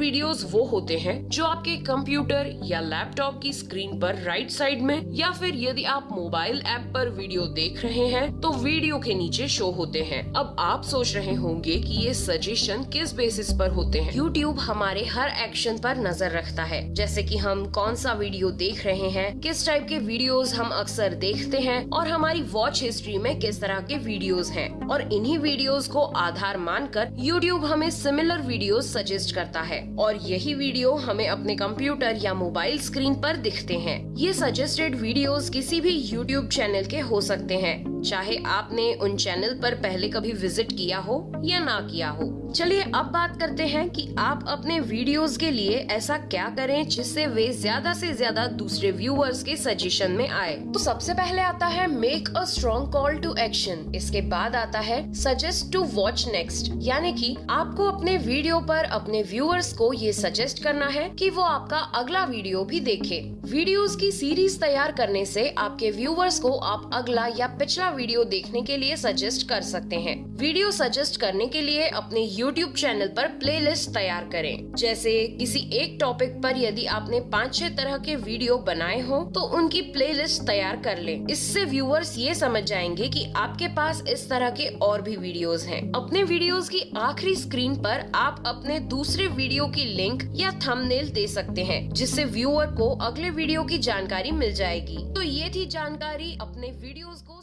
Videos वो होते हैं जो आपके कंप्यूटर या लैपटॉप की स्क्रीन पर राइट साइड में या फिर यदि आप मोबाइल ऐप पर वीडियो देख रहे हैं तो वीडियो के नीचे शो होते हैं। अब आप सोच रहे होंगे कि ये सजेशन किस बेसिस पर होते हैं। यूट्यूब हमारे हर एक्शन पर नज़र रखता है। जैसे कि हम कौन सा वीडियो देख रहे हैं, किस टाइप के वीडियोस हम अक्सर देखते हैं, और हमारी वॉच हिस्ट्री में किस तरह के वीडियोस हैं। और इन्हीं वीडियोस को आधार मानकर यूट्यूब हमें सिमिलर वीडियोस सजेस्ट करता है। और यही वीडियो हमें अपने कंप्यूटर या मोबाइल स्क्रीन पर दिखते हैं। ये सजेस्टेड वीडियोस किसी भी यूट्यूब चैनल के हो सकते हैं। चाहे आपने उन चैनल पर पहले कभी विज़िट किया हो या ना किया हो। चलिए अब बात करते हैं कि आप अपने वीडियोस के लिए ऐसा क्या करें जिससे वे ज़्यादा से ज़्यादा दूसरे व्यूअर्स के सजेशन में आए। तो सबसे पहले आता है make a strong call to action इसके बाद आता है सजेस्ट टू वॉच नेक्स्ट यानी कि आपको अपने वीडियो पर अपने व्यूअर्स को ये सजेस्ट करना है कि वो आपका अगला वीडियो भी देखे। वीडियोस की सीरीज़ तैयार करने से आपके व्यूवर्स को आप अगला या पिछला वीडियो देखने के लिए सजेस्ट कर सकते हैं। वीडियो सजेस्ट करने के लिए अपने यूट्यूब चैनल पर प्लेलिस्ट तैयार करें। जैसे किसी एक टॉपिक पर यदि आपने पाँच छह तरह के वीडियो बनाए हो तो उनकी प्लेलिस्ट तैयार कर लें। इससे व्यूअर्स ये समझ जाएँगे कि आपके पास इस तरह के और भी वीडियोस हैं। अपने वीडियोस की आखिरी स्क्रीन पर आप अपने दूसरे वीडियो की लिंक या थंबनेल दे सकते हैं, जिससे व्यूअर को अगले वीडियो की जानकारी मिल जाएगी। तो ये थी जानकारी, अपने वीडियोस को